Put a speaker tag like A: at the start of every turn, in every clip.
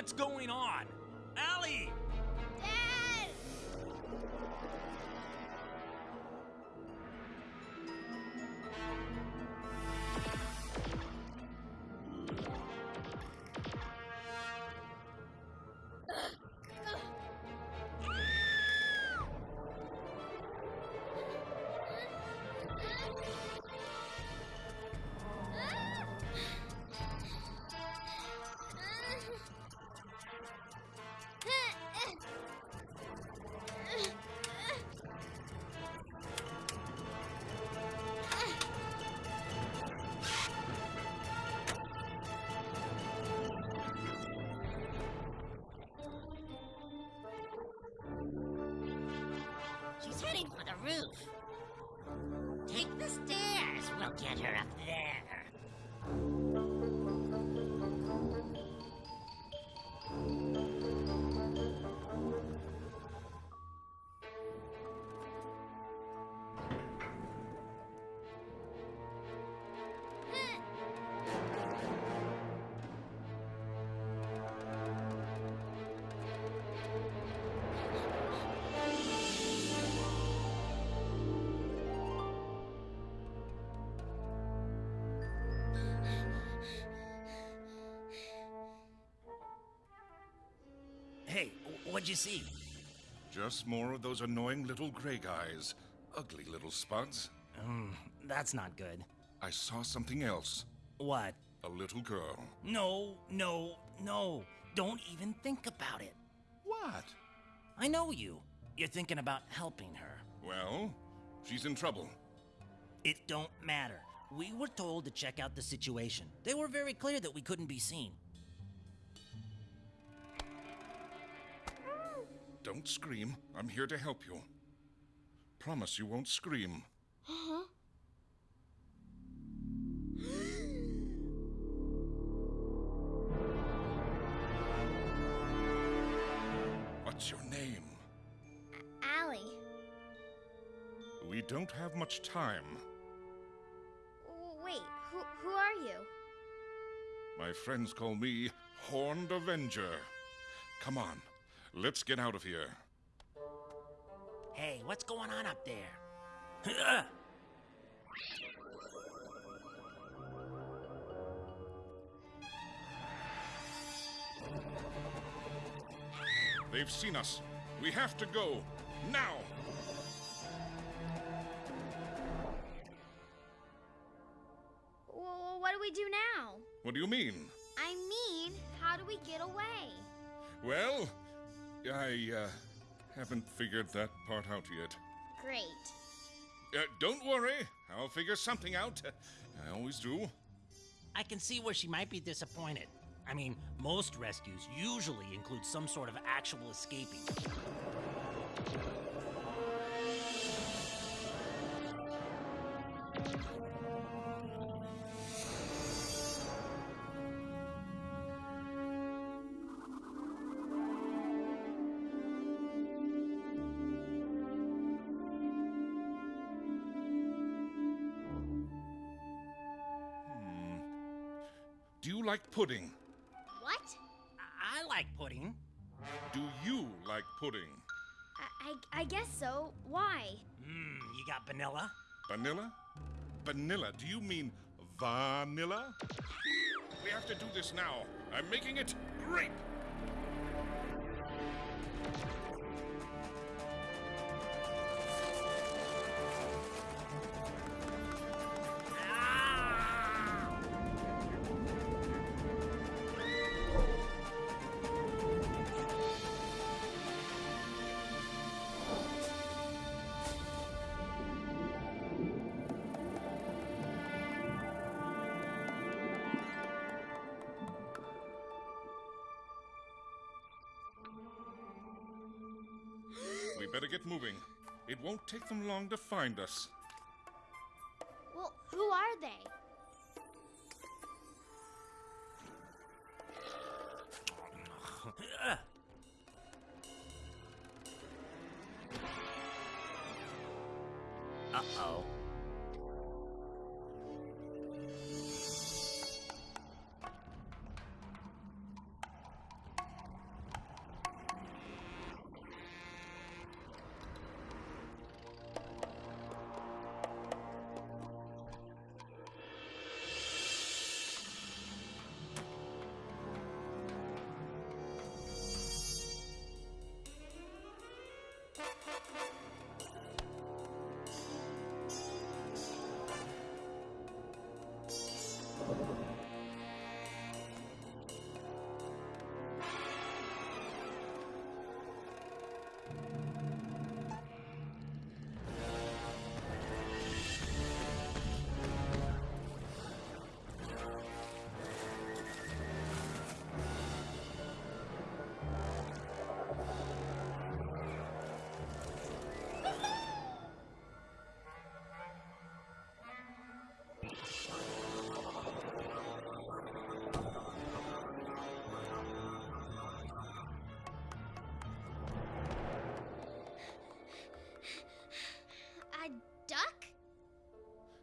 A: What's going on?
B: Roof. Take the stairs. We'll get her up there.
A: Hey, what'd you see?
C: Just more of those annoying little gray guys. Ugly little spuds.
A: Mm, that's not good.
C: I saw something else.
A: What?
C: A little girl.
A: No, no, no. Don't even think about it.
C: What?
A: I know you. You're thinking about helping her.
C: Well, she's in trouble.
A: It don't matter. We were told to check out the situation. They were very clear that we couldn't be seen.
C: Don't scream. I'm here to help you. Promise you won't scream. Huh? What's your name?
D: Allie.
C: We don't have much time.
D: Wait, who, who are you?
C: My friends call me Horned Avenger. Come on, let's get out of here.
A: Hey, what's going on up there?
C: They've seen us. We have to go. Now!
D: Well, what do we do now?
C: What do you mean?
D: I mean, how do we get away?
C: Well, I, uh, haven't figured that part out yet.
D: Great.
C: Uh, don't worry, I'll figure something out. I always do.
A: I can see where she might be disappointed. I mean, most rescues usually include some sort of actual escaping.
C: Pudding?
D: What?
A: I I like pudding.
C: Do you like pudding?
D: I, I, I guess so. Why?
A: Mmm, you got vanilla?
C: Vanilla? Vanilla? Do you mean vanilla? We have to do this now. I'm making it grape. We better get moving. It won't take them long to find us.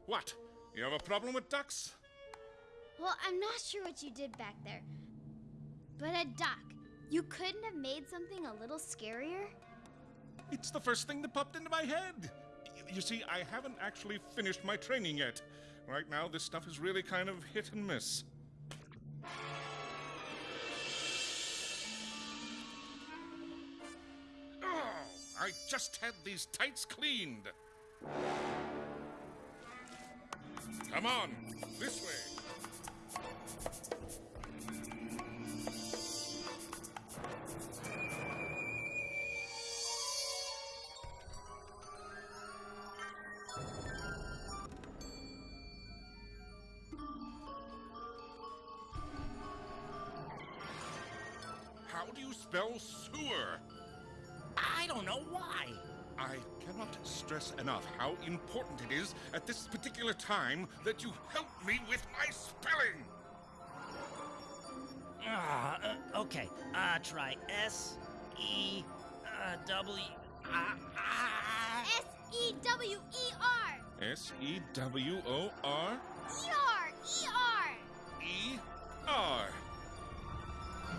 C: What? You have a problem with ducks?
D: Well, I'm not sure what you did back there. But a duck. You couldn't have made something a little scarier?
C: It's the first thing that popped into my head. You see, I haven't actually finished my training yet. Right now, this stuff is really kind of hit and miss. Oh, I just had these tights cleaned. Come on, this way. How do you spell sewer?
A: I don't know why.
C: I cannot stress enough how important it is at this particular time that you help me with my spelling.
A: Ah, uh, okay. Uh, try S E uh, W. Ah, ah.
D: S E W E R!
C: S E W O R
D: E R! E R!
C: E R.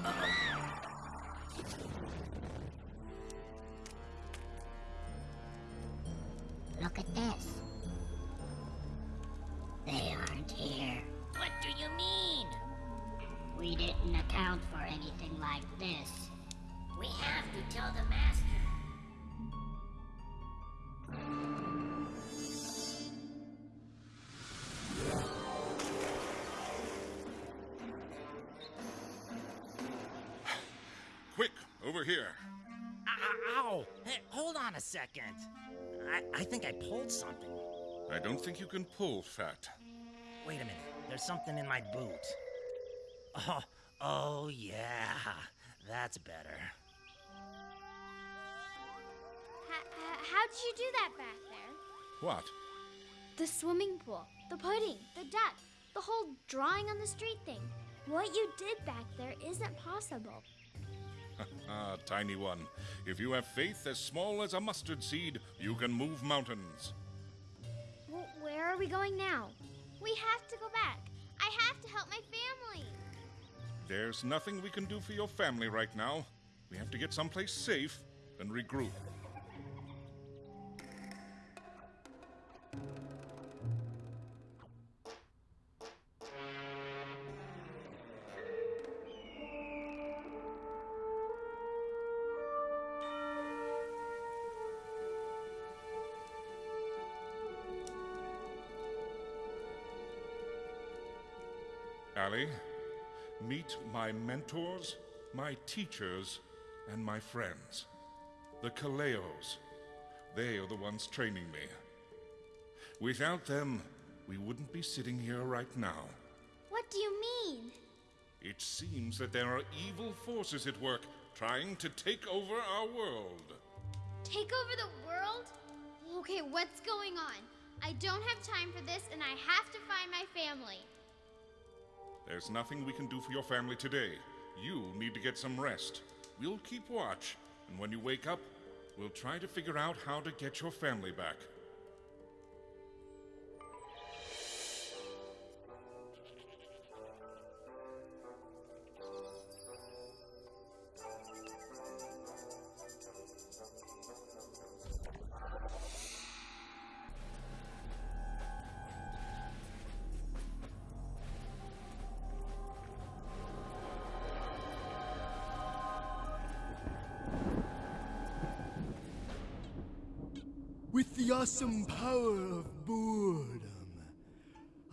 B: Look
C: over here.
A: Ow! ow. Hey, hold on a second. I, I think I pulled something.
C: I don't think you can pull, Fat.
A: Wait a minute. There's something in my boot. Oh, oh yeah. That's better.
D: H- how did you do that back there?
C: What?
D: The swimming pool, the pudding, the duck, the whole drawing on the street thing. What you did back there isn't possible.
C: Ah, tiny one. If you have faith as small as a mustard seed, you can move mountains.
D: Well, where are we going now? We have to go back. I have to help my family.
C: There's nothing we can do for your family right now. We have to get someplace safe and regroup. Allie, meet my mentors, my teachers, and my friends. The Kaleos. They are the ones training me. Without them, we wouldn't be sitting here right now.
D: What do you mean?
C: It seems that there are evil forces at work trying to take over our world.
D: Take over the world? Okay, what's going on? I don't have time for this, and I have to find my family.
C: There's nothing we can do for your family today. You need to get some rest. We'll keep watch, and when you wake up, we'll try to figure out how to get your family back.
E: The awesome power of boredom,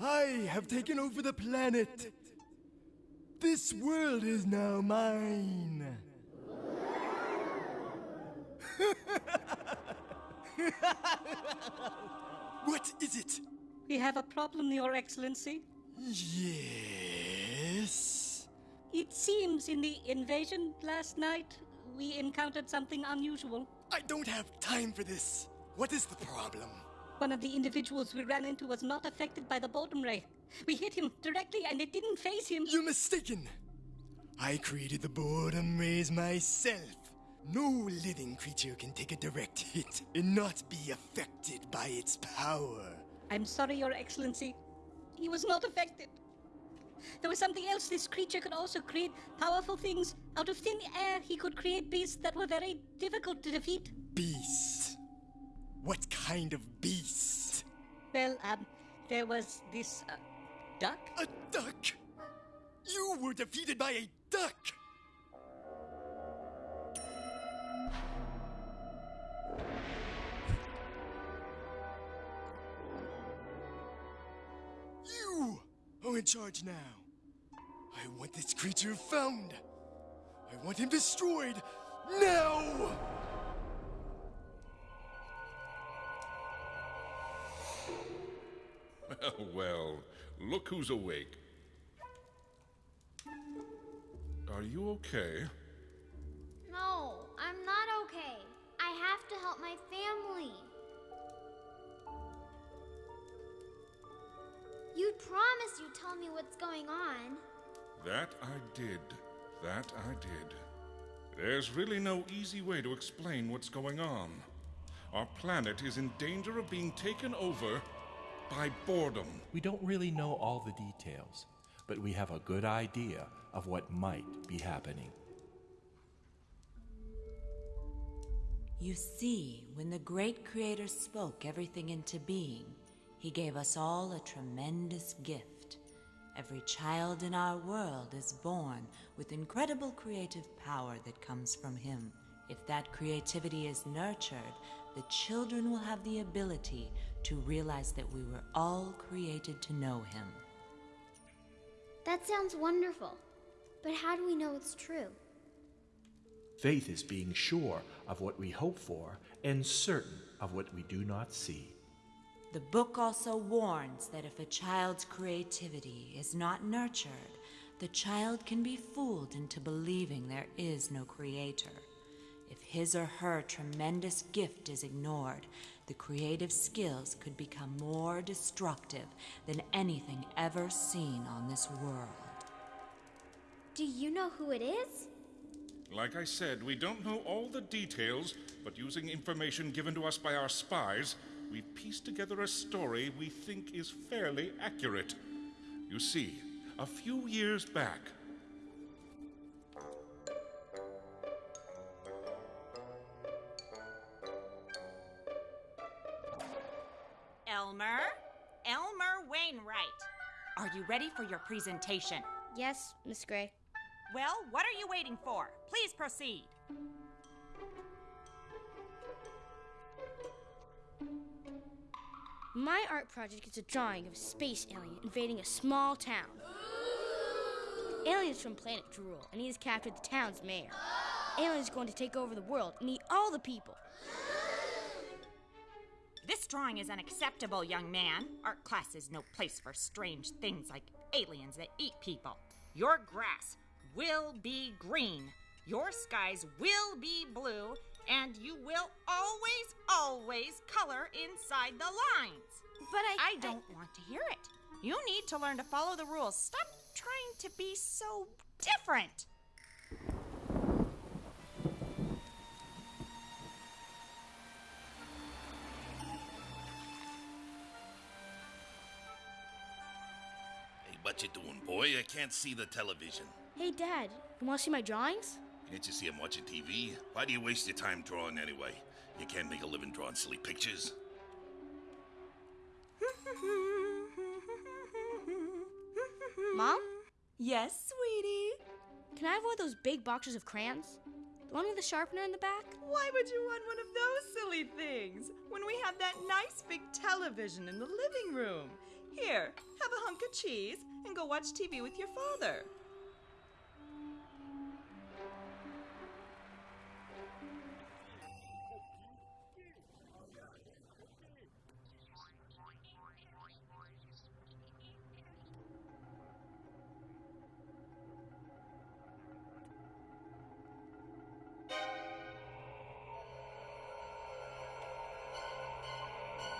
E: I have taken over the planet. This world is now mine. what is it?
F: We have a problem, Your Excellency.
E: Yes.
F: It seems in the invasion last night, we encountered something unusual.
E: I don't have time for this. What is the problem?
F: One of the individuals we ran into was not affected by the boredom ray. We hit him directly and it didn't phase him.
E: You're mistaken. I created the boredom rays myself. No living creature can take a direct hit and not be affected by its power.
F: I'm sorry, Your Excellency. He was not affected. There was something else. This creature could also create powerful things. Out of thin air, he could create beasts that were very difficult to defeat.
E: Beast. What kind of beast?
F: Well, um, there was this uh, duck.
E: A duck! You were defeated by a duck! You are in charge now. I want this creature found. I want him destroyed now!
C: Well, look who's awake. Are you okay?
D: No, I'm not okay. I have to help my family. You promised you'd tell me what's going on.
C: That I did. That I did. There's really no easy way to explain what's going on. Our planet is in danger of being taken over by boredom.
G: We don't really know all the details, but we have a good idea of what might be happening.
H: You see, when the great creator spoke everything into being, he gave us all a tremendous gift. Every child in our world is born with incredible creative power that comes from him. If that creativity is nurtured, the children will have the ability to realize that we were all created to know him.
D: That sounds wonderful. But how do we know it's true?
G: Faith is being sure of what we hope for and certain of what we do not see.
H: The book also warns that if a child's creativity is not nurtured, the child can be fooled into believing there is no creator. If his or her tremendous gift is ignored, the creative skills could become more destructive than anything ever seen on this world.
D: Do you know who it is?
C: Like I said, we don't know all the details, but using information given to us by our spies, we've pieced together a story we think is fairly accurate. You see, a few years back,
I: Elmer? Elmer Wainwright. Are you ready for your presentation?
J: Yes, Miss Gray.
I: Well, what are you waiting for? Please proceed.
J: My art project is a drawing of a space alien invading a small town. Alien is from planet Drool, and he has captured the town's mayor. Alien is going to take over the world and eat all the people.
I: This drawing is unacceptable, young man. Art class is no place for strange things like aliens that eat people. Your grass will be green, your skies will be blue, and you will always, always color inside the lines.
J: But I.
I: I don't want to hear it. You need to learn to follow the rules. Stop trying to be so different.
K: What you doing, boy? I can't see the television.
J: Hey, Dad, you want to see my drawings?
K: Can't you see I'm watching TV? Why do you waste your time drawing anyway? You can't make a living drawing silly pictures.
J: Mom?
I: Yes, sweetie.
J: Can I have one of those big boxes of crayons? The one with the sharpener in the back?
L: Why would you want one of those silly things when we have that nice big television in the living room? Here, have a hunk of cheese and go watch TV with your father.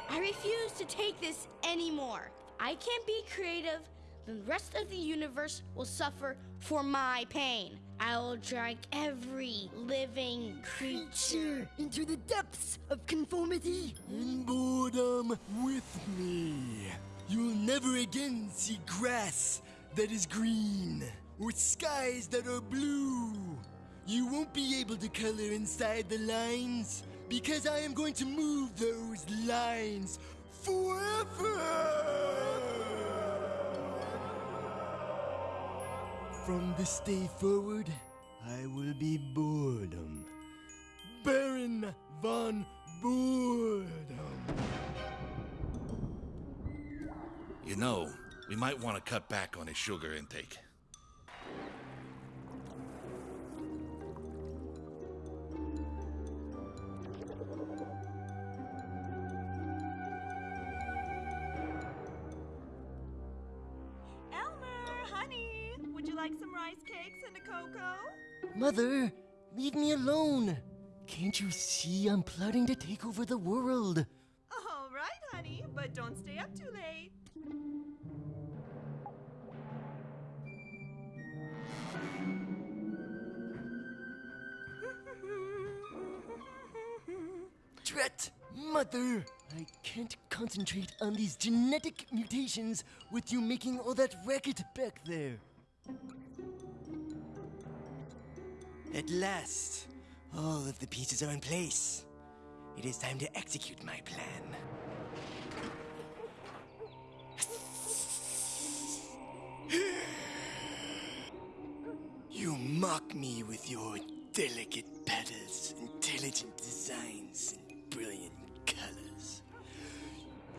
J: I refuse to take this anymore. I can't be creative. The rest of the universe will suffer for my pain. I will drag every living creature
E: into the depths of conformity and boredom with me. You'll never again see grass that is green or skies that are blue. You won't be able to color inside the lines because I am going to move those lines forever. From this day forward, I will be boredom. Baron von Boredom.
K: You know, we might want to cut back on his sugar intake.
L: Like some rice cakes and a cocoa?
E: Mother, leave me alone. Can't you see I'm plotting to take over the world?
L: All right, honey, but don't stay up too late.
E: Dret! mother! I can't concentrate on these genetic mutations with you making all that racket back there. At last, all of the pieces are in place. It is time to execute my plan. You mock me with your delicate petals, intelligent designs, and brilliant colors.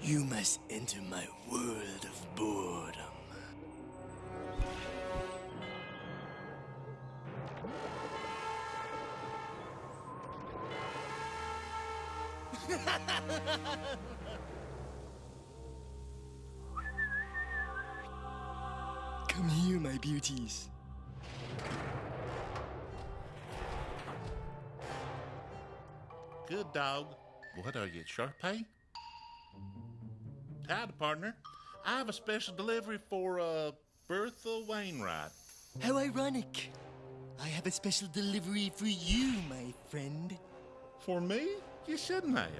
E: You must enter my world of boredom. Come here, my beauties.
K: Good dog. What are you, Sharpay? Howdy, partner. I have a special delivery for, uh, Bertha Wainwright.
E: How ironic. I have a special delivery for you, my friend.
K: For me? You shouldn't have.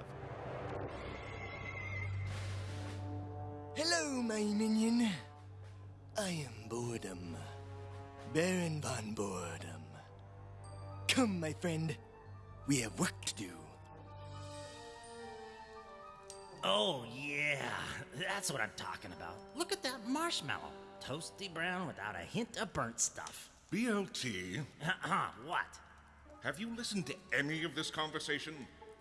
E: Hello, my minion. I am Boredom. Baron von Boredom. Come, my friend. We have work to do.
A: Oh, yeah. That's what I'm talking about. Look at that marshmallow. Toasty brown without a hint of burnt stuff.
C: BLT,
A: Uh-huh, what?
C: have you listened to any of this conversation?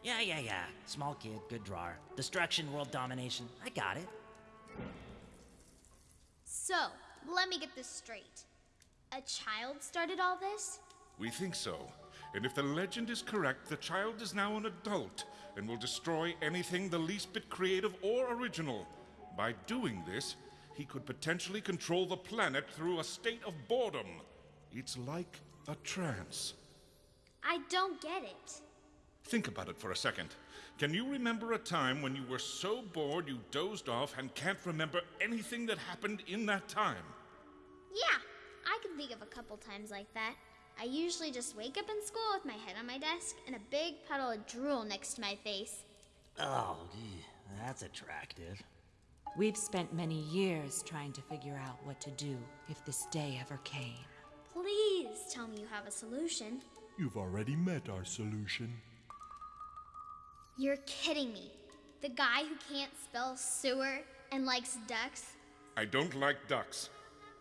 A: Yeah, yeah, yeah. Small kid, good drawer. Destruction, world domination. I got it.
D: So, let me get this straight. A child started all this?
C: We think so. And if the legend is correct, the child is now an adult and will destroy anything the least bit creative or original. By doing this, he could potentially control the planet through a state of boredom. It's like a trance.
D: I don't get it.
C: Think about it for a second. Can you remember a time when you were so bored you dozed off and can't remember anything that happened in that time?
D: Yeah, I can think of a couple times like that. I usually just wake up in school with my head on my desk and a big puddle of drool next to my face.
A: Oh, gee, that's attractive.
H: We've spent many years trying to figure out what to do if this day ever came.
D: Please tell me you have a solution.
G: You've already met our solution.
D: You're kidding me. The guy who can't spell sewer and likes ducks?
C: I don't like ducks.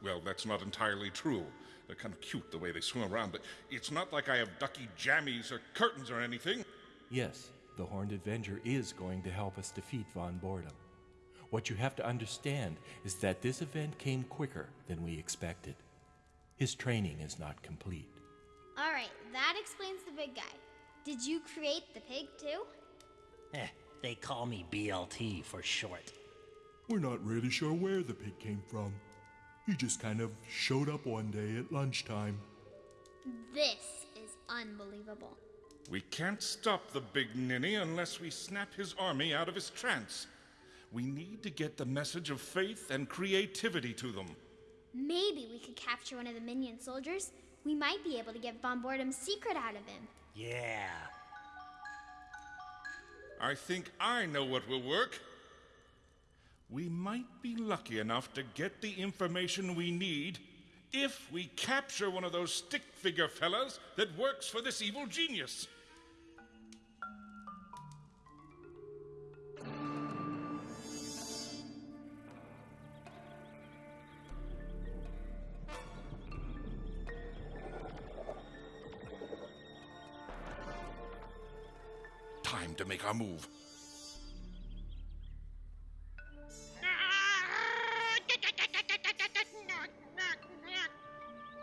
C: Well, that's not entirely true. They're kind of cute the way they swim around, but it's not like I have ducky jammies or curtains or anything.
G: Yes, the Horned Avenger is going to help us defeat Von Boredom. What you have to understand is that this event came quicker than we expected. His training is not complete.
D: All right, that explains the big guy. Did you create the pig too?
A: Eh, they call me BLT for short.
G: We're not really sure where the pig came from. He just kind of showed up one day at lunchtime.
D: This is unbelievable.
C: We can't stop the big ninny unless we snap his army out of his trance. We need to get the message of faith and creativity to them.
D: Maybe we could capture one of the minion soldiers we might be able to get Von Boredom's secret out of him.
A: Yeah.
C: I think I know what will work. We might be lucky enough to get the information we need if we capture one of those stick figure fellas that works for this evil genius. Time to make our move.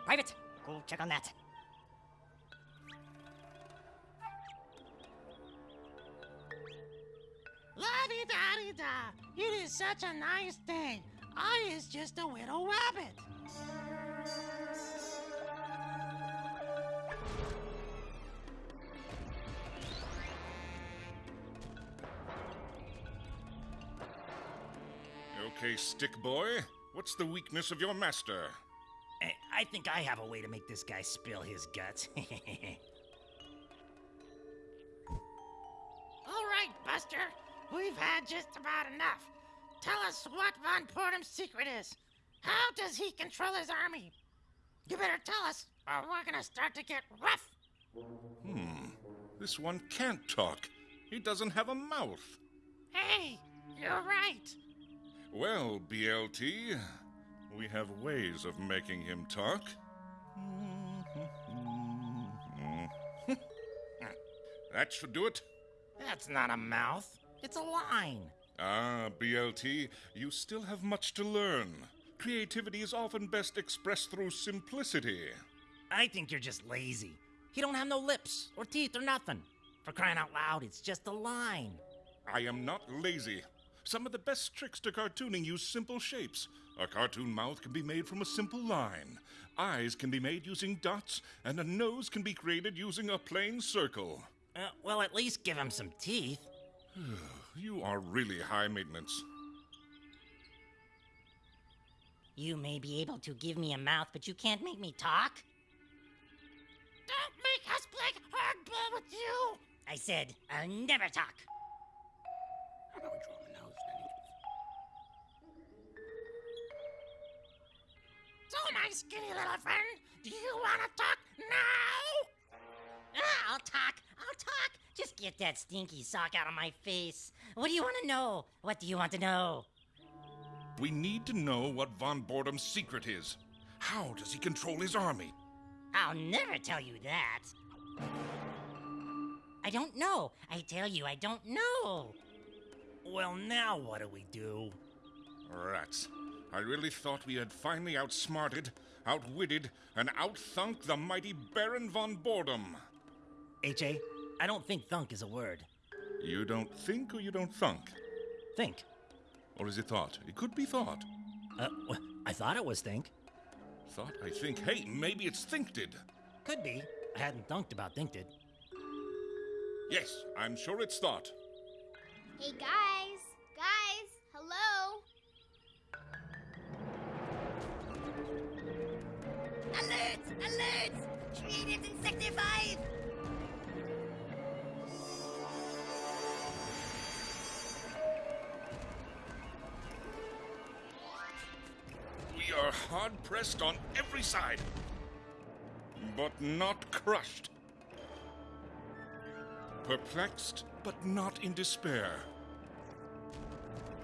A: Private, go check on that.
M: La-di-da-di-da. It is such a nice day. I is just a little rabbit.
C: Okay, stick boy. What's the weakness of your master?
A: I, I think I have a way to make this guy spill his guts.
M: All right, Buster. We've had just about enough. Tell us what Von Boredom's secret is. How does he control his army? You better tell us, or we're gonna start to get rough.
C: Hmm. This one can't talk. He doesn't have a mouth.
M: Hey, you're right.
C: Well, BLT, we have ways of making him talk. that should do it.
A: That's not a mouth. It's a line.
C: Ah, BLT, you still have much to learn. Creativity is often best expressed through simplicity.
A: I think you're just lazy. He don't have no lips or teeth or nothing. For crying out loud, it's just a line.
C: I am not lazy. Some of the best tricks to cartooning use simple shapes. A cartoon mouth can be made from a simple line. Eyes can be made using dots, and a nose can be created using a plain circle.
A: Uh, well, at least give him some teeth.
C: you are really high maintenance.
B: You may be able to give me a mouth, but you can't make me talk?
M: Don't make us play hardball with you.
B: I said, I'll never talk.
M: So, my skinny little friend, do you want to talk now?
B: Ah, I'll talk. I'll talk. Just get that stinky sock out of my face. What do you want to know? What do you want to know?
C: We need to know what Von Boredom's secret is. How does he control his army?
B: I'll never tell you that. I don't know. I tell you, I don't know.
A: Well, now what do we do?
C: Rats. I really thought we had finally outsmarted, outwitted, and outthunk the mighty Baron von Boredom.
A: H.A., I don't think thunk is a word.
C: You don't think or you don't thunk?
A: Think.
C: Or is it thought? It could be thought.
A: Uh, well, I thought it was think.
C: Thought, I think. Hey, maybe it's thinked.
A: Could be. I hadn't thunked about thinked.
C: Yes, I'm sure it's thought.
D: Hey guys, guys,
C: We are hard pressed on every side, but not crushed. Perplexed, but not in despair.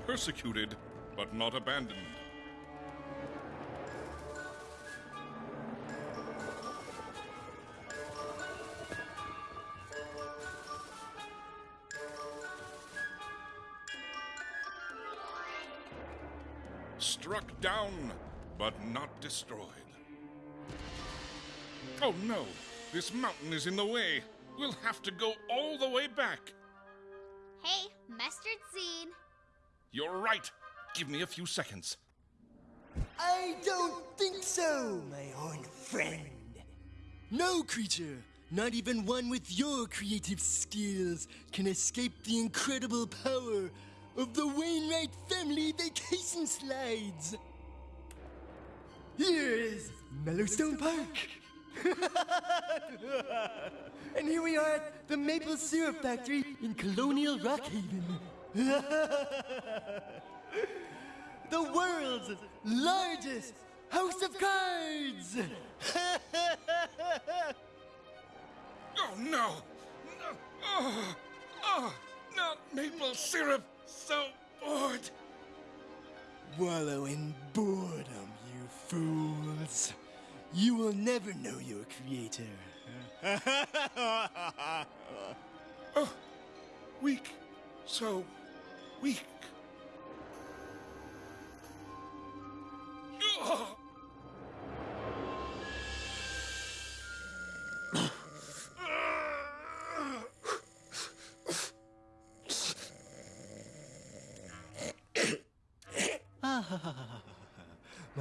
C: Persecuted, but not abandoned. But not destroyed. Oh no! This mountain is in the way! We'll have to go all the way back!
D: Hey, mustard seed.
C: You're right! Give me a few seconds.
E: I don't think so, my own friend. No creature, not even one with your creative skills, can escape the incredible power of the Wainwright family vacation slides. Here's Mellowstone Park. and here we are at the Maple Syrup Factory in Colonial Rockhaven. the world's largest house of cards!
C: Oh, no! No! Oh, oh, not maple syrup! So bored!
E: Wallow in boredom, fools. You will never know your creator.
C: oh, weak. So weak.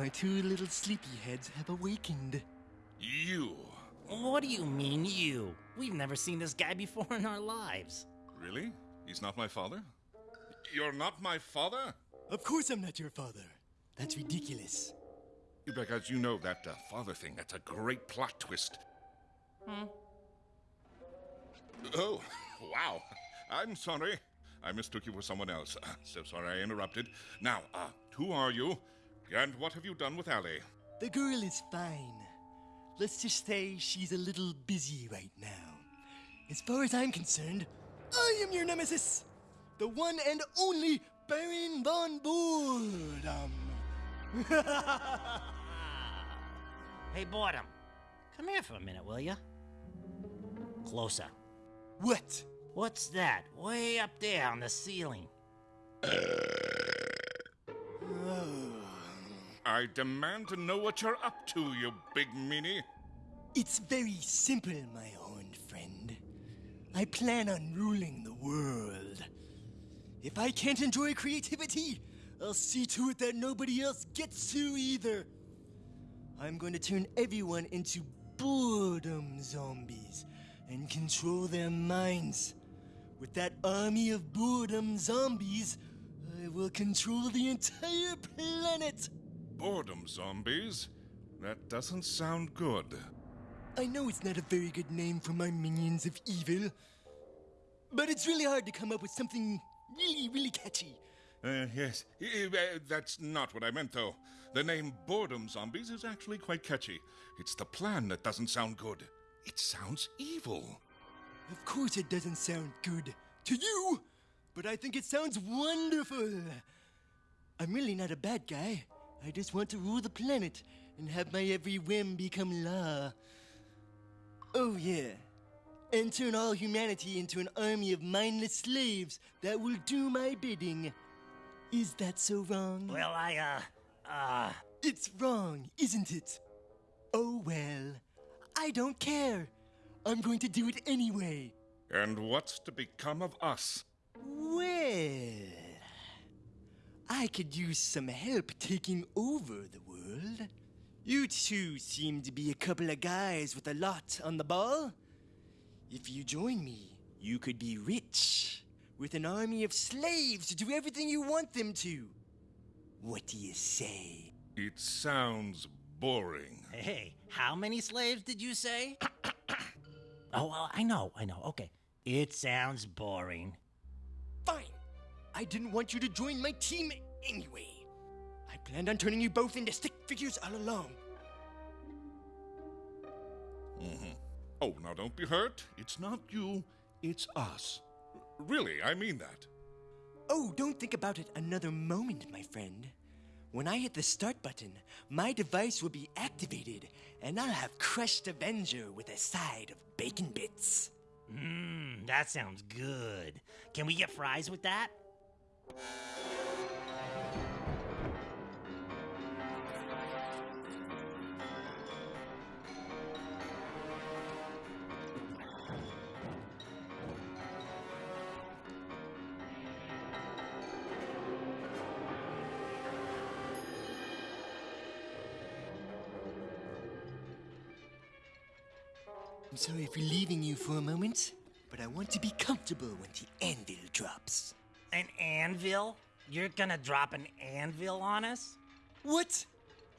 E: My two little sleepyheads have awakened.
C: You.
A: What do you mean, you? We've never seen this guy before in our lives.
C: Really? He's not my father? You're not my father?
E: Of course I'm not your father. That's ridiculous.
C: Because you know that uh, father thing, that's a great plot twist.
A: Hmm.
C: Oh, wow. I'm sorry. I mistook you for someone else. Uh, so sorry I interrupted. Now, uh, who are you? And what have you done with Allie?
E: The girl is fine. Let's just say she's a little busy right now. As far as I'm concerned, I am your nemesis! The one and only Baron von Boredom!
A: hey, Boredom. Come here for a minute, will you? Closer.
E: What?
A: What's that? Way up there on the ceiling.
C: I demand to know what you're up to, you big meanie.
E: It's very simple, my horned friend. I plan on ruling the world. If I can't enjoy creativity, I'll see to it that nobody else gets to either. I'm going to turn everyone into boredom zombies and control their minds. With that army of boredom zombies, I will control the entire planet.
C: Boredom zombies? That doesn't sound good.
E: I know it's not a very good name for my minions of evil, but it's really hard to come up with something really, really catchy.
C: Uh, yes, uh, that's not what I meant, though. The name Boredom Zombies is actually quite catchy. It's the plan that doesn't sound good. It sounds evil.
E: Of course, it doesn't sound good to you, but I think it sounds wonderful. I'm really not a bad guy. I just want to rule the planet and have my every whim become law. Oh, yeah. And turn all humanity into an army of mindless slaves that will do my bidding. Is that so wrong?
A: Well, I, uh, uh.
E: It's wrong, isn't it? Oh, well. I don't care. I'm going to do it anyway.
C: And what's to become of us?
E: Well. I could use some help taking over the world. You two seem to be a couple of guys with a lot on the ball. If you join me, you could be rich, with an army of slaves to do everything you want them to. What do you say?
C: It sounds boring.
A: Hey, how many slaves did you say? oh, well, I know, I know. Okay. It sounds boring.
E: Fine. I didn't want you to join my team anyway. I planned on turning you both into stick figures all along.
C: Mm-hmm. Oh, now don't be hurt. It's not you, it's us. Really, I mean that.
E: Oh, don't think about it another moment, my friend. When I hit the start button, my device will be activated, and I'll have crushed Avenger with a side of bacon bits.
A: Mmm, that sounds good. Can we get fries with that?
E: I'm sorry for leaving you for a moment, but I want to be comfortable when the anvil drops.
A: An anvil? You're gonna drop an anvil on us?
E: What?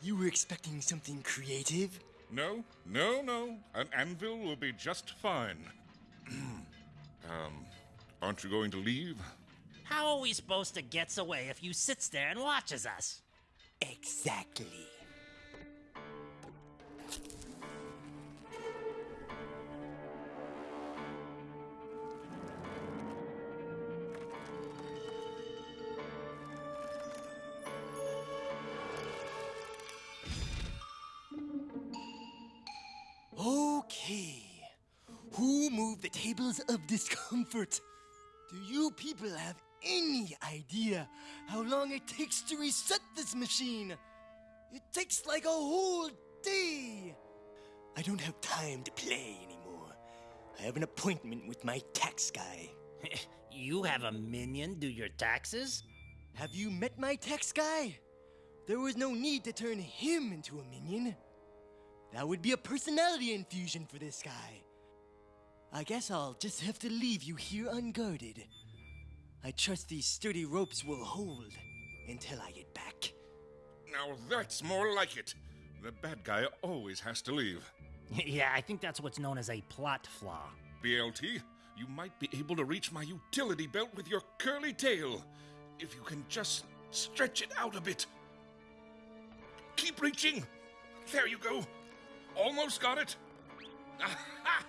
E: You were expecting something creative?
C: No, no, no. An anvil will be just fine. um, aren't you going to leave?
A: How are we supposed to get away if you sits there and watches us?
E: Exactly. Of discomfort? Do you people have any idea how long it takes to reset this machine? It takes like a whole day. I don't have time to play anymore. I have an appointment with my tax guy.
A: you have a minion do your taxes?
E: Have you met my tax guy? There was no need to turn him into a minion. That would be a personality infusion for this guy. I guess I'll just have to leave you here unguarded. I trust these sturdy ropes will hold until I get back.
C: Now that's more like it. The bad guy always has to leave.
A: yeah, I think that's what's known as a plot flaw.
C: BLT, you might be able to reach my utility belt with your curly tail. If you can just stretch it out a bit. Keep reaching. There you go. Almost got it. Aha!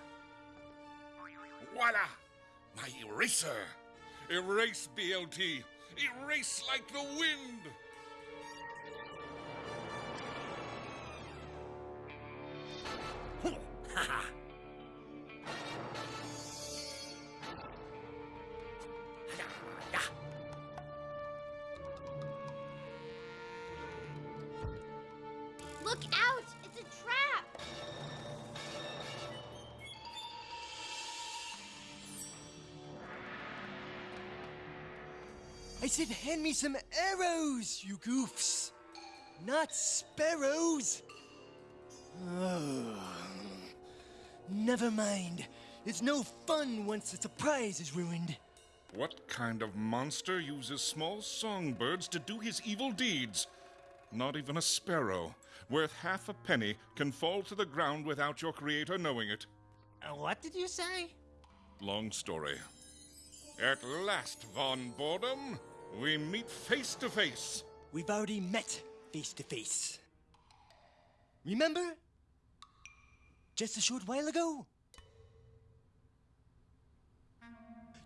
C: Voila! My eraser. Erase, BLT. Erase like the wind.
E: Said, hand me some arrows, you goofs! Not sparrows! Oh. Never mind. It's no fun once the surprise is ruined.
C: What kind of monster uses small songbirds to do his evil deeds? Not even a sparrow, worth half a penny, can fall to the ground without your creator knowing it.
A: Uh, what did you say?
C: Long story. At last, Von Boredom, we meet face to face.
E: We've already met face to face. Remember? Just a short while ago?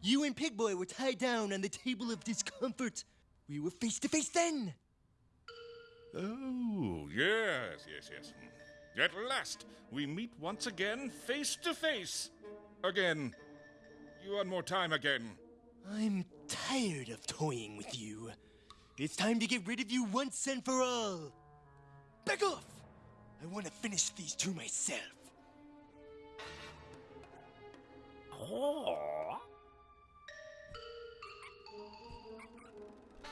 E: You and Pigboy were tied down on the table of discomfort. We were face to face then.
C: Oh, yes, yes, yes. At last, we meet once again, face to face. Again. You one more time again.
E: I'm tired of toying with you. It's time to get rid of you once and for all. Back off! I want to finish these two myself.
A: Oh.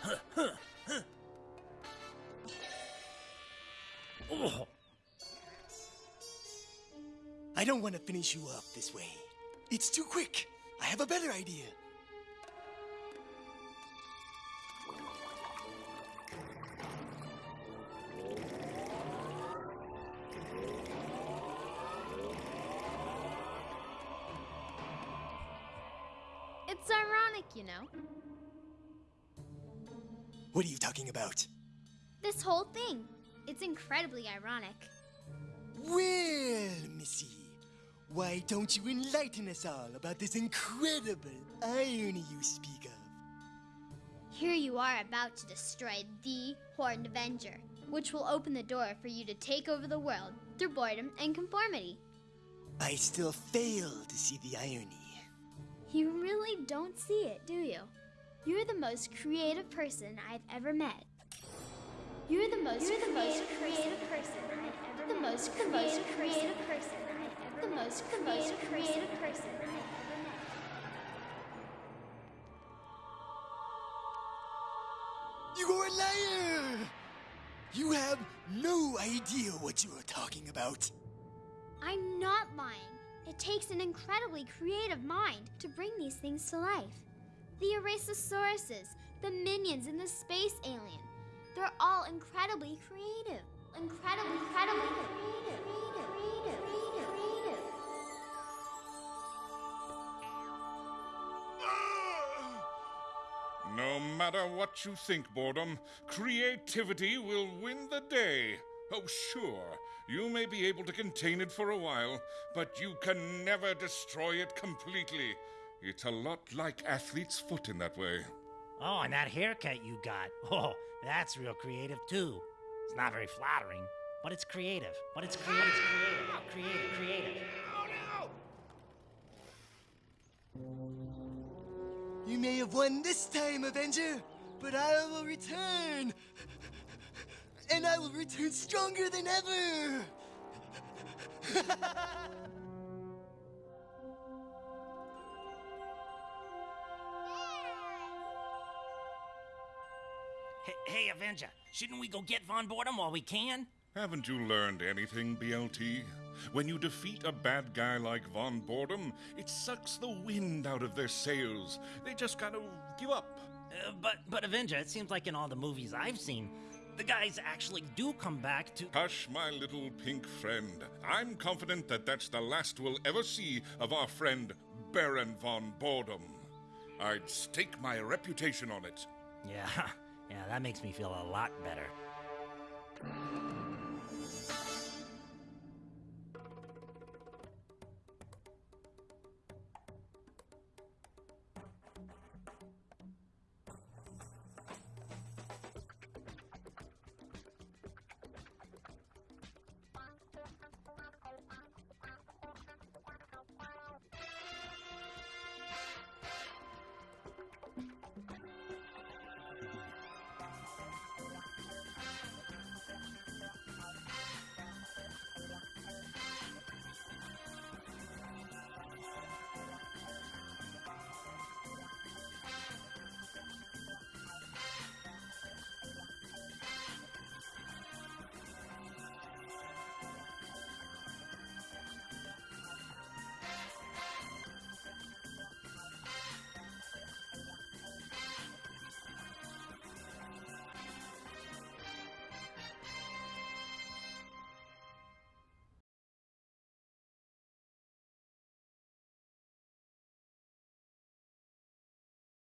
A: Huh, huh. Oh.
E: I don't want to finish you off this way. It's too quick. I have a better idea.
D: It's ironic, you know.
E: What are you talking about?
D: This whole thing. It's incredibly ironic.
E: Well, Missy, why don't you enlighten us all about this incredible irony you speak of?
D: Here you are about to destroy the Horned Avenger, which will open the door for you to take over the world through boredom and conformity.
E: I still fail to see the irony.
D: You really don't see it, do you? You're the most creative person I've ever met. You're the most, You're the most creative person I've ever the most the most creative person I've ever the most the most creative person I've ever met.
E: You are a liar! You have no idea what you are talking about.
D: I'm not lying. It takes an incredibly creative mind to bring these things to life. The Erasosauruses, the minions, and the space alien. They're all incredibly creative. incredibly, incredibly creative, creative, creative, creative.
C: No matter what you think, boredom, creativity will win the day. Oh, sure, you may be able to contain it for a while, but you can never destroy it completely. It's a lot like athlete's foot in that way.
A: Oh, and that haircut you got. Oh, that's real creative too. It's not very flattering, but it's creative. But it's creative, creative, creative, creative. Oh, no!
E: You may have won this time, Avenger, but I will return. And I will return stronger than ever.
A: Hey, hey, Avenger, shouldn't we go get Von Boredom while we can?
C: Haven't you learned anything, BLT? When you defeat a bad guy like Von Boredom, it sucks the wind out of their sails. They just gotta give up.
A: Uh, but, but Avenger, it seems like in all the movies I've seen, the guys actually do come back to.
C: Hush, my little pink friend. I'm confident that that's the last we'll ever see of our friend Baron Von Boredom. I'd stake my reputation on it.
A: Yeah, yeah, that makes me feel a lot better.